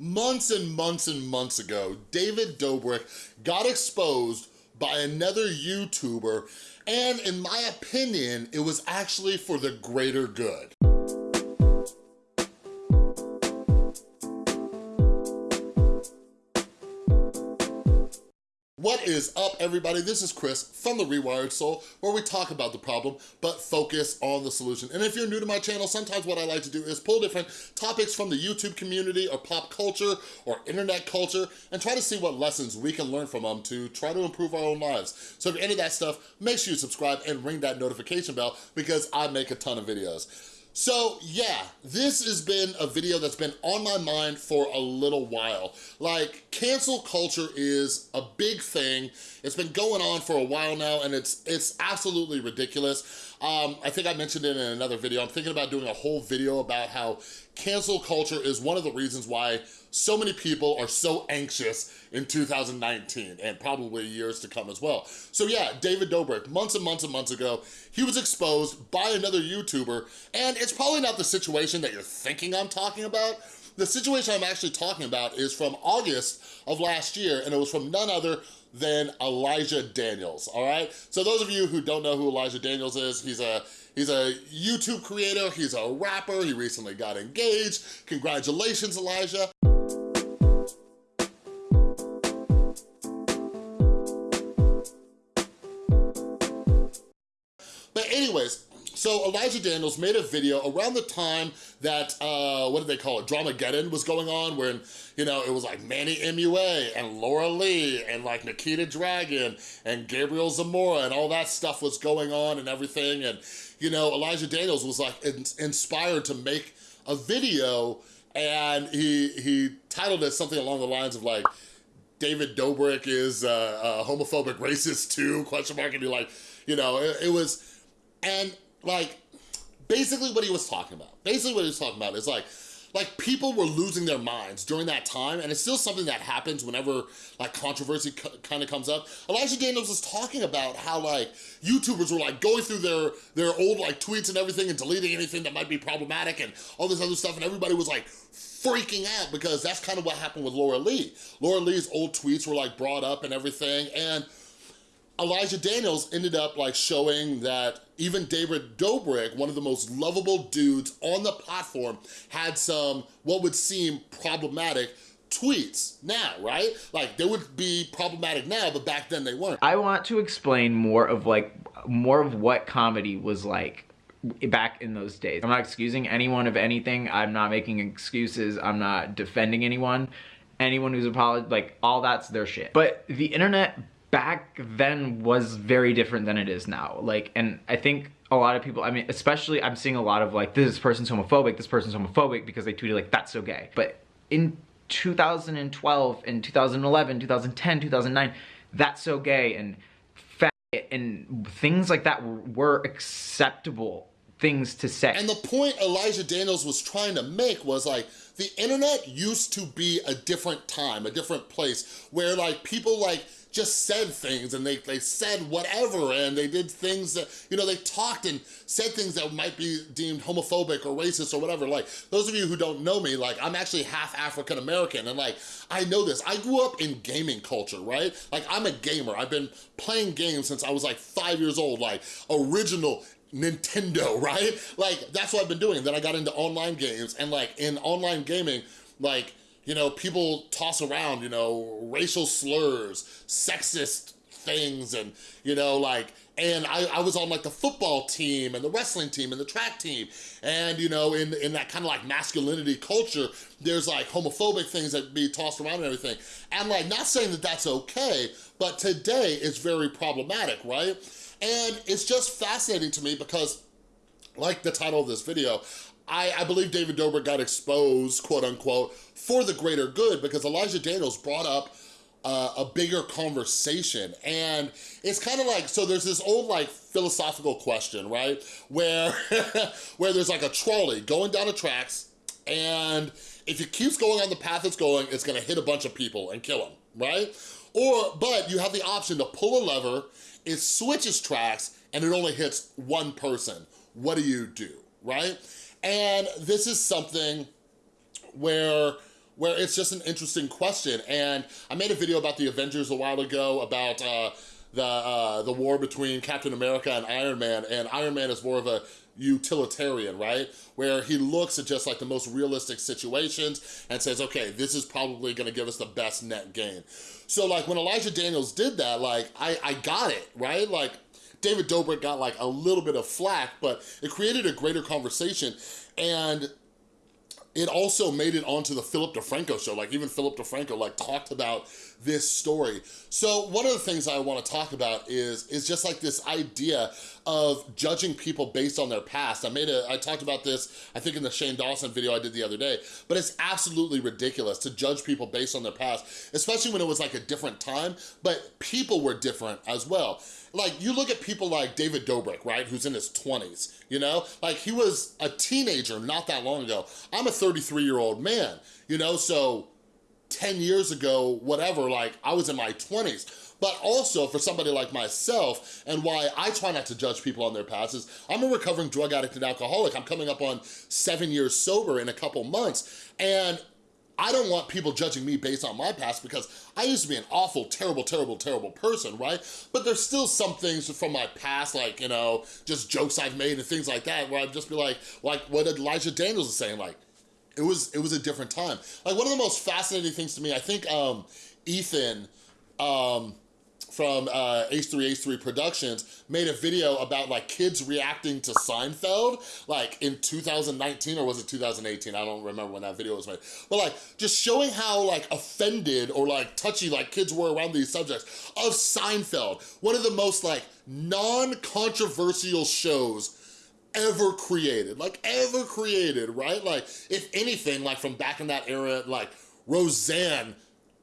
Months and months and months ago, David Dobrik got exposed by another YouTuber, and in my opinion, it was actually for the greater good. What is up, everybody? This is Chris from The Rewired Soul, where we talk about the problem, but focus on the solution. And if you're new to my channel, sometimes what I like to do is pull different topics from the YouTube community or pop culture or internet culture and try to see what lessons we can learn from them to try to improve our own lives. So if you're into that stuff, make sure you subscribe and ring that notification bell because I make a ton of videos. So yeah, this has been a video that's been on my mind for a little while. Like, cancel culture is a big thing. It's been going on for a while now and it's it's absolutely ridiculous. Um, I think I mentioned it in another video. I'm thinking about doing a whole video about how cancel culture is one of the reasons why so many people are so anxious in 2019 and probably years to come as well. So yeah, David Dobrik, months and months and months ago, he was exposed by another YouTuber and it's probably not the situation that you're thinking I'm talking about. The situation I'm actually talking about is from August of last year and it was from none other than Elijah Daniels, all right? So those of you who don't know who Elijah Daniels is, he's a He's a YouTube creator, he's a rapper, he recently got engaged. Congratulations, Elijah. But anyways, so Elijah Daniels made a video around the time that, uh, what did they call it, Dramageddon was going on when, you know, it was like Manny MUA and Laura Lee and like Nikita Dragun and Gabriel Zamora and all that stuff was going on and everything. And, you know, Elijah Daniels was like in inspired to make a video and he, he titled it something along the lines of like, David Dobrik is uh, a homophobic racist too, question mark, and you're like, you know, it, it was, and like, basically what he was talking about, basically what he was talking about is like, like people were losing their minds during that time and it's still something that happens whenever like controversy kind of comes up. Elijah Daniels was talking about how like YouTubers were like going through their, their old like tweets and everything and deleting anything that might be problematic and all this other stuff and everybody was like freaking out because that's kind of what happened with Laura Lee. Laura Lee's old tweets were like brought up and everything and Elijah Daniels ended up like showing that even David Dobrik, one of the most lovable dudes on the platform, had some, what would seem problematic tweets now, right? Like they would be problematic now, but back then they weren't. I want to explain more of like, more of what comedy was like back in those days. I'm not excusing anyone of anything. I'm not making excuses. I'm not defending anyone. Anyone who's apologized, like all that's their shit. But the internet back then was very different than it is now. Like, and I think a lot of people, I mean, especially I'm seeing a lot of like, this person's homophobic, this person's homophobic because they tweeted like, that's so gay. But in 2012 and 2011, 2010, 2009, that's so gay and fat and things like that were acceptable things to say. And the point Elijah Daniels was trying to make was like, the internet used to be a different time, a different place where like people like just said things and they, they said whatever and they did things that, you know, they talked and said things that might be deemed homophobic or racist or whatever. Like, those of you who don't know me, like, I'm actually half African American and like, I know this. I grew up in gaming culture, right? Like, I'm a gamer. I've been playing games since I was like five years old, like original Nintendo, right? Like, that's what I've been doing. Then I got into online games and like in online gaming, like, you know, people toss around, you know, racial slurs, sexist things and, you know, like, and I, I was on like the football team and the wrestling team and the track team. And, you know, in, in that kind of like masculinity culture, there's like homophobic things that be tossed around and everything. And like, not saying that that's okay, but today it's very problematic, right? And it's just fascinating to me because like the title of this video, I, I believe David Dobrik got exposed, quote unquote, for the greater good because Elijah Daniels brought up uh, a bigger conversation. And it's kind of like, so there's this old like philosophical question, right? Where, where there's like a trolley going down the tracks and if it keeps going on the path it's going, it's gonna hit a bunch of people and kill them, right? Or, but you have the option to pull a lever, it switches tracks and it only hits one person. What do you do, right? And this is something where where it's just an interesting question. And I made a video about the Avengers a while ago about uh, the, uh, the war between Captain America and Iron Man, and Iron Man is more of a utilitarian, right? Where he looks at just like the most realistic situations and says, okay, this is probably gonna give us the best net gain. So like when Elijah Daniels did that, like I, I got it, right? Like David Dobrik got like a little bit of flack, but it created a greater conversation. And it also made it onto the Philip DeFranco show. Like even Philip DeFranco like talked about this story. So one of the things I wanna talk about is, is just like this idea of judging people based on their past. I made a, I talked about this, I think in the Shane Dawson video I did the other day, but it's absolutely ridiculous to judge people based on their past, especially when it was like a different time, but people were different as well. Like you look at people like David Dobrik, right, who's in his 20s, you know? Like he was a teenager not that long ago. I'm a 33 year old man, you know? So 10 years ago, whatever, like I was in my 20s. But also for somebody like myself, and why I try not to judge people on their past is I'm a recovering drug addict and alcoholic. I'm coming up on seven years sober in a couple months. And I don't want people judging me based on my past because I used to be an awful, terrible, terrible, terrible person, right? But there's still some things from my past, like, you know, just jokes I've made and things like that, where I'd just be like, like what Elijah Daniels is saying, like, it was it was a different time. Like one of the most fascinating things to me, I think um, Ethan, um, from uh, H3 H3 Productions made a video about like kids reacting to Seinfeld like in 2019 or was it 2018? I don't remember when that video was made. But like just showing how like offended or like touchy like kids were around these subjects of Seinfeld, one of the most like non-controversial shows ever created, like ever created, right? Like if anything, like from back in that era, like Roseanne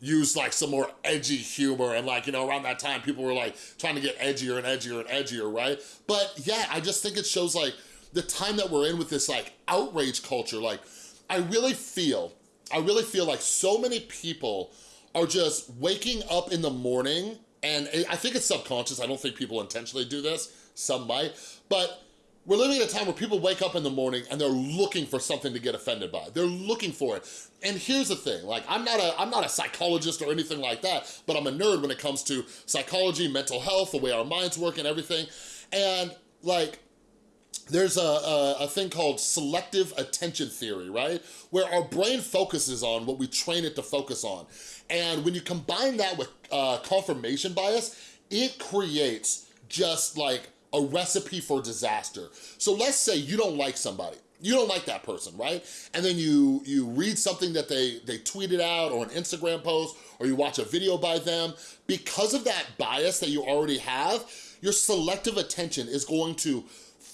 used like some more edgy humor and like, you know, around that time people were like trying to get edgier and edgier and edgier, right? But yeah, I just think it shows like the time that we're in with this like outrage culture, like I really feel, I really feel like so many people are just waking up in the morning and eh, I think it's subconscious, I don't think people intentionally do this, some might, but we're living in a time where people wake up in the morning and they're looking for something to get offended by. They're looking for it. And here's the thing, like I'm not a I'm not a psychologist or anything like that, but I'm a nerd when it comes to psychology, mental health, the way our minds work and everything. And like there's a, a, a, thing called selective attention theory, right? Where our brain focuses on what we train it to focus on. And when you combine that with uh, confirmation bias, it creates just like a recipe for disaster. So let's say you don't like somebody. You don't like that person, right? And then you you read something that they, they tweeted out or an Instagram post or you watch a video by them. Because of that bias that you already have, your selective attention is going to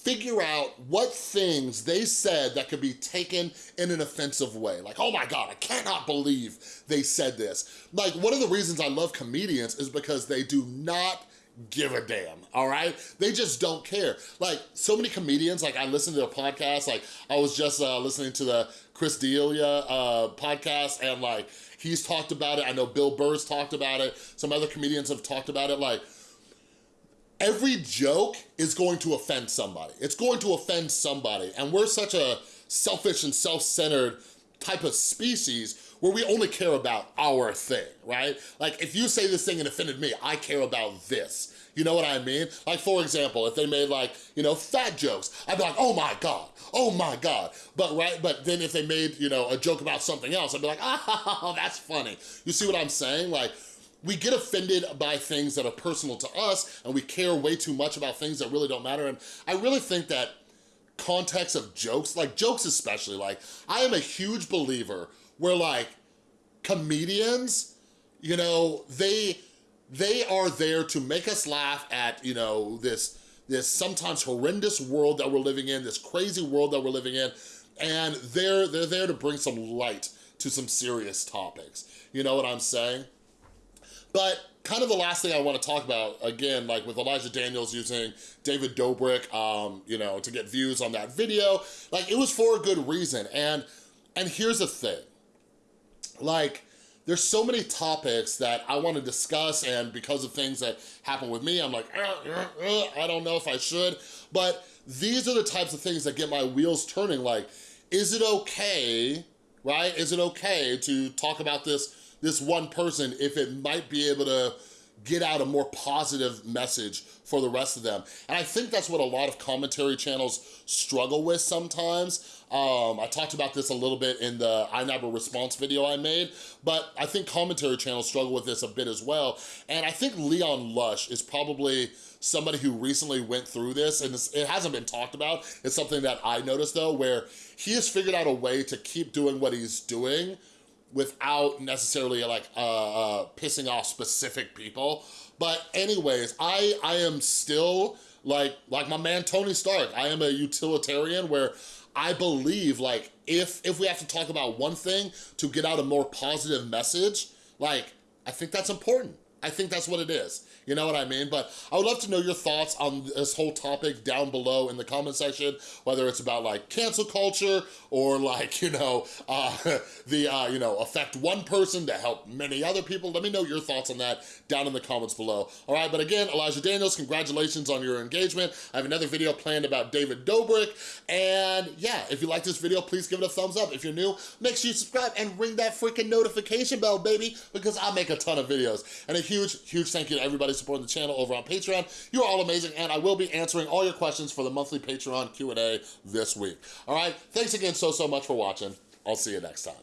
figure out what things they said that could be taken in an offensive way. Like, oh my God, I cannot believe they said this. Like, one of the reasons I love comedians is because they do not give a damn, all right? They just don't care. Like, so many comedians, like I listen to their podcast, like I was just uh, listening to the Chris D'Elia uh, podcast and like, he's talked about it. I know Bill Burr's talked about it. Some other comedians have talked about it. Like, every joke is going to offend somebody. It's going to offend somebody. And we're such a selfish and self-centered type of species where we only care about our thing, right? Like if you say this thing and offended me, I care about this. You know what I mean? Like for example, if they made like, you know, fat jokes, I'd be like, oh my God, oh my God. But right, but then if they made, you know, a joke about something else, I'd be like, oh, that's funny. You see what I'm saying? Like, we get offended by things that are personal to us and we care way too much about things that really don't matter. And I really think that context of jokes, like jokes especially, like I am a huge believer where like comedians, you know, they they are there to make us laugh at, you know, this this sometimes horrendous world that we're living in, this crazy world that we're living in, and they're they're there to bring some light to some serious topics. You know what I'm saying? But kind of the last thing I want to talk about, again, like with Elijah Daniels using David Dobrik, um, you know, to get views on that video, like it was for a good reason. And, and here's the thing, like, there's so many topics that I want to discuss and because of things that happen with me, I'm like, uh, uh, uh, I don't know if I should, but these are the types of things that get my wheels turning like, is it okay right? Is it okay to talk about this, this one person if it might be able to get out a more positive message for the rest of them. And I think that's what a lot of commentary channels struggle with sometimes. Um, I talked about this a little bit in the iNabber response video I made, but I think commentary channels struggle with this a bit as well. And I think Leon Lush is probably somebody who recently went through this, and it hasn't been talked about. It's something that I noticed though, where he has figured out a way to keep doing what he's doing without necessarily like uh, uh, pissing off specific people. But anyways, I, I am still like, like my man Tony Stark, I am a utilitarian where I believe like if, if we have to talk about one thing to get out a more positive message, like I think that's important. I think that's what it is. You know what I mean? But I would love to know your thoughts on this whole topic down below in the comment section, whether it's about like cancel culture or like, you know, uh, the, uh, you know, affect one person to help many other people. Let me know your thoughts on that down in the comments below. All right, but again, Elijah Daniels, congratulations on your engagement. I have another video planned about David Dobrik. And yeah, if you like this video, please give it a thumbs up. If you're new, make sure you subscribe and ring that freaking notification bell, baby, because I make a ton of videos. And a huge, huge thank you to everybody supporting the channel over on Patreon. You're all amazing, and I will be answering all your questions for the monthly Patreon Q&A this week. All right, thanks again so, so much for watching. I'll see you next time.